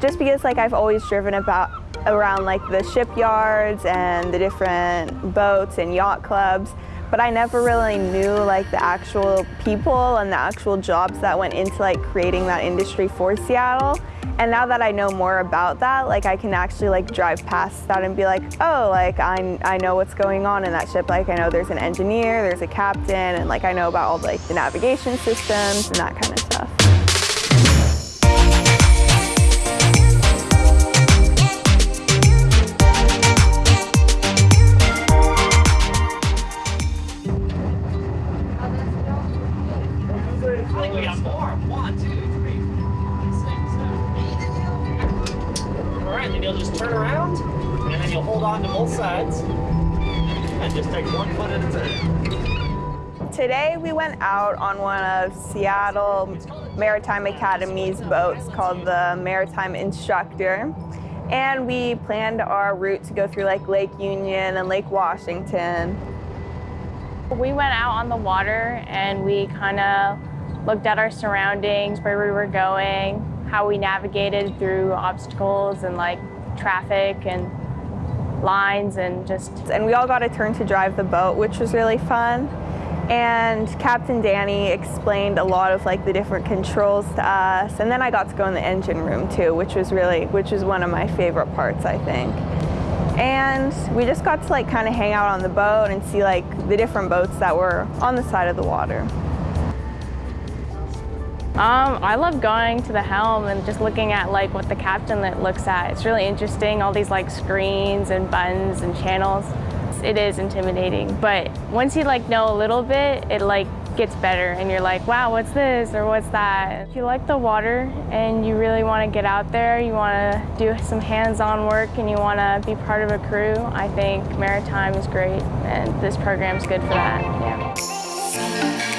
just because like I've always driven about around like the shipyards and the different boats and yacht clubs, but I never really knew like the actual people and the actual jobs that went into like creating that industry for Seattle. And now that I know more about that, like I can actually like drive past that and be like, oh, like I, I know what's going on in that ship. Like I know there's an engineer, there's a captain, and like I know about all like the navigation systems and that kind of stuff. I think we got more. One, two, three, four, five, six, seven, eight. All right, then you'll just turn around, and then you'll hold on to both sides, and just take one foot at a time. Today we went out on one of Seattle Maritime Academy's boats called the Maritime Instructor. And we planned our route to go through like Lake Union and Lake Washington. We went out on the water and we kind of looked at our surroundings, where we were going, how we navigated through obstacles and like traffic and lines and just And we all got a turn to drive the boat, which was really fun. And Captain Danny explained a lot of like the different controls to us. And then I got to go in the engine room too, which was really, which was one of my favorite parts, I think. And we just got to like kind of hang out on the boat and see like the different boats that were on the side of the water. Um, I love going to the helm and just looking at like what the captain looks at. It's really interesting, all these like screens and buttons and channels. It is intimidating, but once you like know a little bit, it like gets better and you're like, wow, what's this or what's that? If you like the water and you really want to get out there, you want to do some hands-on work and you want to be part of a crew, I think Maritime is great and this program is good for that, yeah.